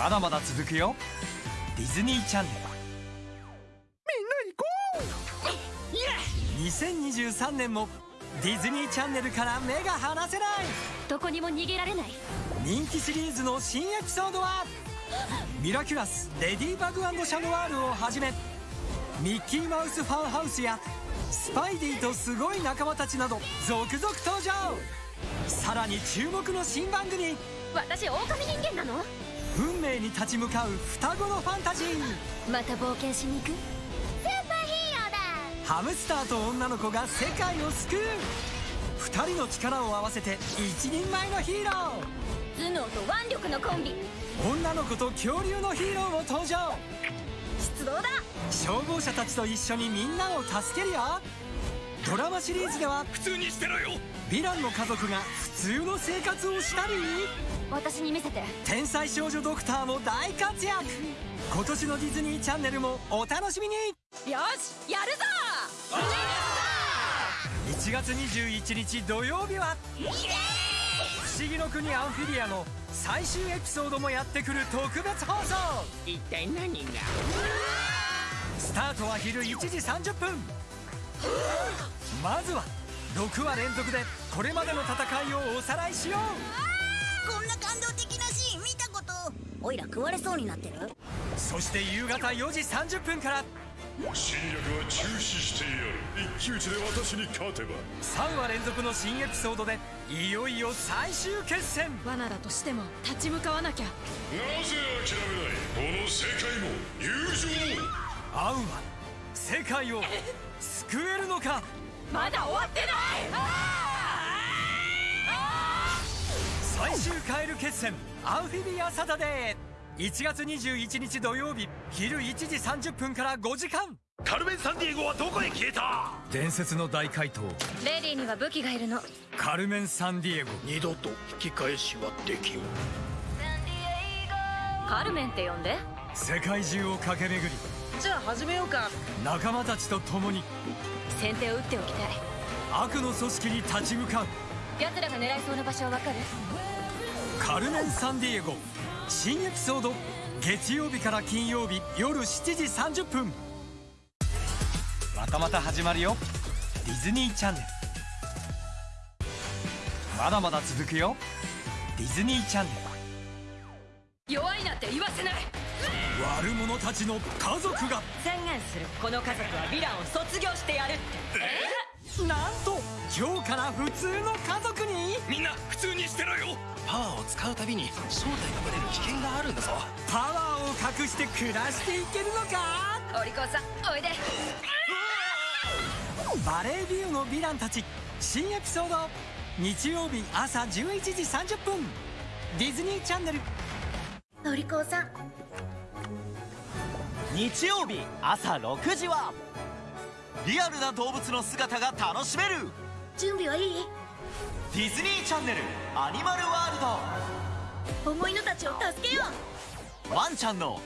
まだまだ続くよ。ディズニーチャンネルみんな行こう。2023年もディズニーチャンネルから目が離せない。どこにも逃げられない。人気シリーズの新エピソードはミラキュラスレディバグシャノワールをはじめミッキーマウスファンハウスやスパイディとすごい仲間たちなど続々登場。さらに注目の新番組。私狼人間なの？運命に立ち向かう双子のファンタジー。また冒険しに行く？スーパーヒーローだ。ハムスターと女の子が世界を救う。2人の力を合わせて一人前のヒーロー。頭脳と腕力のコンビ。女の子と恐竜のヒーローも登場。出動だ。消防車たちと一緒にみんなを助けるよドラマシリーズでは普通にしてろよ。ヴィランの家族が普通の生活をしたり私に見せて。天才少女ドクターも大活躍。今年のディズニーチャンネルもお楽しみに。よしやるぞ！1月21日土曜日は不思議の国アンフィリアの最終エピソードもやってくる特別放送。一体何が？スタートは昼1時30分まずは6話連続でこれまでの戦いをおさらいしよう。こんな感動的なシーン見たこと。おいら食われそうになってる？そして夕方4時30分から。侵略は中止してやる。一騎打ちで私に勝てば。3話連続の新エピソードでいよいよ最終決戦。罠だとしても立ち向かわなきゃ。なぜ諦めない？この世界も友情も。アウは世界を救えるのか？まだ終わってない！最終カエル決戦アンフィビアサタデー。1月21日土曜日昼1時30分から5時間。カルメン・サンディエゴはどこへ消えた？伝説の大怪盗。レディには武器がいるの。カルメン・サンディエゴ。二度と引き返しはできん。カルメンって呼んで。世界中を駆け巡りじゃあ始めようか。仲間たちと共に。先手を打っておきたい。悪の組織に立ち向かう。奴らが狙いそうな場所はわかる？カルメン・サンディエゴ。新エピソード。月曜日から金曜日。夜7時30分。またまた始まるよ。ディズニーチャンネル。まだまだ続くよ。ディズニーチャンネ弱いなって言わせない。ル悪者たちの家族が。宣言する。この家族はヴィランを卒業してやるって。なんと今日から普通の家族に？みんな普通にしてろよ。パワーを使うたびに正体がバレる危険があるんだぞ。パワーを隠して暮らしていけるのか？お利口さんおいで。バレービューのヴィランたち。新エピソード。日曜日朝11時30分。ディズニーチャンネルのりこさん。日曜日朝6時はリアルな動物の姿が楽しめる。準備はいい？ディズニーチャンネルアニマルワール重いのたちを助けよドワンちゃんの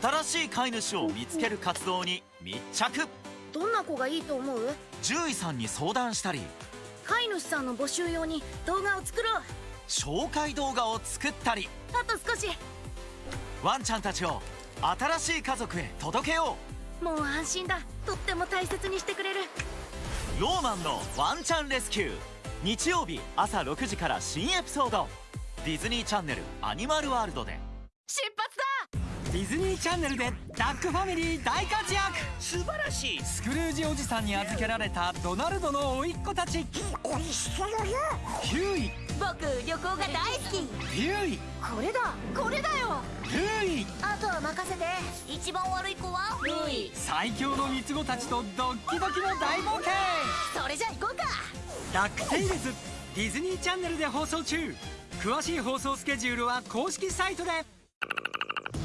新しい飼い主を見つける活動に密着。うどんな子がいいと思う？獣医さんに相談したり飼い主さんの募集用に動画を作ろう。紹介動画を作ったり。あと少しワンちゃんたちを新しい家族へ届けよもう安心だ。とっても大切にしてくれる。うローマンのワンちゃんレスキュー。日曜日朝6時から新エピソード。ディズニーチャンネルアニマルワールドで。出発だ！ディズニーチャンネルでダックファミリー大活躍。素晴らしいスクルージおじさんに預けられたドナルドの甥っ子たち。ヒューイ。僕旅行が大好き。ヒューイ。これだイあとは任せて。一番悪い子はルイ。最強の三つ子たちとドッキドキの大冒険。それじゃ行こうか。ダックテイルズディズニーチャンネルで放送中。詳しい放送スケジュールは公式サイトで。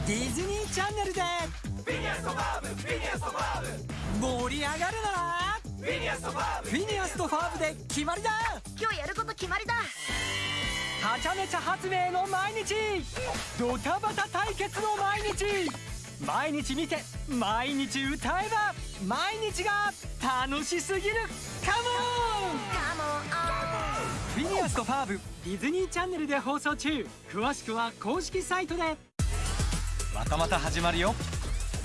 ディズニーチャンネルで。盛り上がるな。らフィニアスとファーブで決まりだ。今日やること決まりだはちゃめちゃ発明の毎日。ドタバタ対決の毎日。毎日見て毎日歌えば毎日が楽しすぎる。カモンフィニアスとファーブディズニーチャンネルで放送中。詳しくは公式サイトで。またまた始まるよ。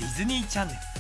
ディズニーチャンネル。